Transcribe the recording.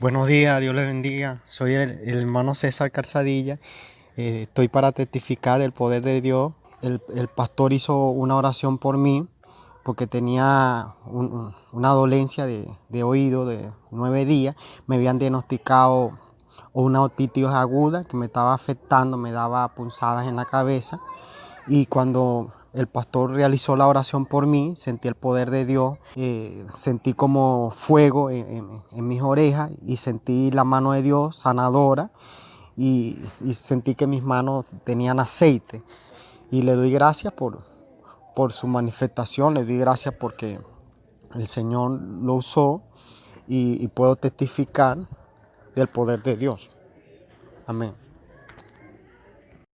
Buenos días, Dios les bendiga. Soy el, hermano César Calzadilla. Eh, estoy para testificar el poder de Dios. El, pastor hizo una oración por mí porque tenía una dolencia de, oído de nueve días. Me habían diagnosticado una otitis aguda que me estaba afectando, me daba punzadas en la cabeza. Y cuando el pastor realizó la oración por mí, sentí el poder de Dios, eh, sentí como fuego en, mis orejas y sentí la mano de Dios sanadora y, sentí que mis manos tenían aceite. Y le doy gracias por, por su manifestación, le doy gracias porque el Señor lo usó y puedo testificar del poder de Dios. Amén.